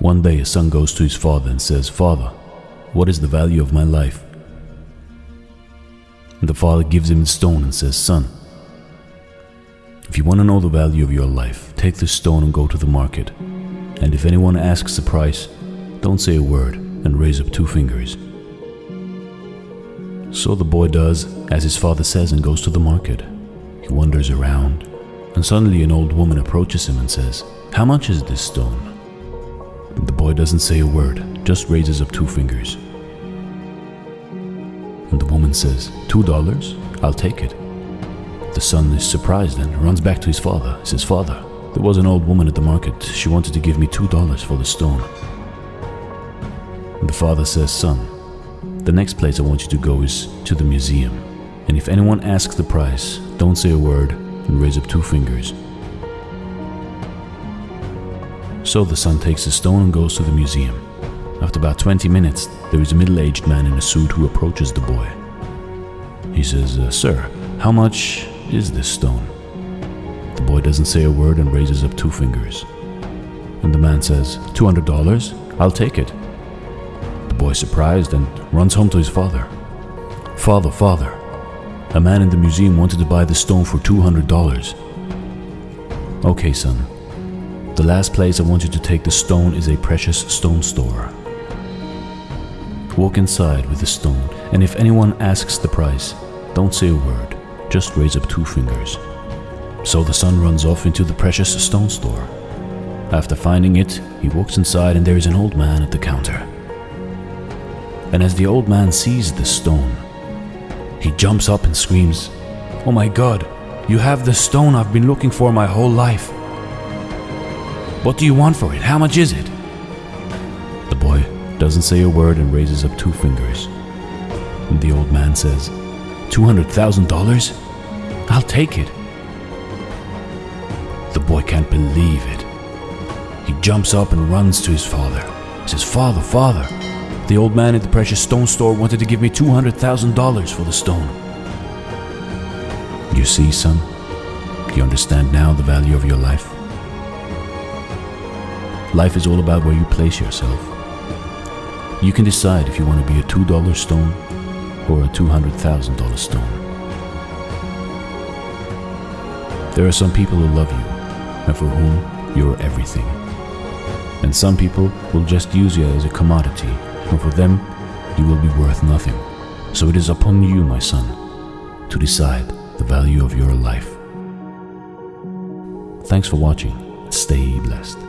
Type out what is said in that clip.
One day a son goes to his father and says, Father, what is the value of my life? And the father gives him the stone and says, Son, if you want to know the value of your life, take this stone and go to the market. And if anyone asks the price, don't say a word and raise up two fingers. So the boy does as his father says and goes to the market. He wanders around, and suddenly an old woman approaches him and says, How much is this stone? Boy doesn't say a word, just raises up two fingers. And the woman says, Two dollars? I'll take it. The son is surprised and runs back to his father. He says, Father, there was an old woman at the market. She wanted to give me two dollars for the stone. And the father says, Son, the next place I want you to go is to the museum. And if anyone asks the price, don't say a word and raise up two fingers. So the son takes the stone and goes to the museum. After about 20 minutes, there is a middle aged man in a suit who approaches the boy. He says, uh, Sir, how much is this stone? The boy doesn't say a word and raises up two fingers. And the man says, $200? I'll take it. The boy, surprised, and runs home to his father. Father, father, a man in the museum wanted to buy the stone for $200. Okay, son. The last place I want you to take the stone is a precious stone store. Walk inside with the stone, and if anyone asks the price, don't say a word, just raise up two fingers. So the son runs off into the precious stone store. After finding it, he walks inside and there is an old man at the counter. And as the old man sees the stone, he jumps up and screams, Oh my god, you have the stone I've been looking for my whole life. What do you want for it? How much is it? The boy doesn't say a word and raises up two fingers. And the old man says, $200,000? I'll take it. The boy can't believe it. He jumps up and runs to his father. He says, Father, father, the old man at the precious stone store wanted to give me $200,000 for the stone. You see, son? You understand now the value of your life? Life is all about where you place yourself. You can decide if you want to be a $2 stone or a $200,000 stone. There are some people who love you and for whom you're everything. And some people will just use you as a commodity, and for them, you will be worth nothing. So it is upon you, my son, to decide the value of your life. Thanks for watching. Stay blessed.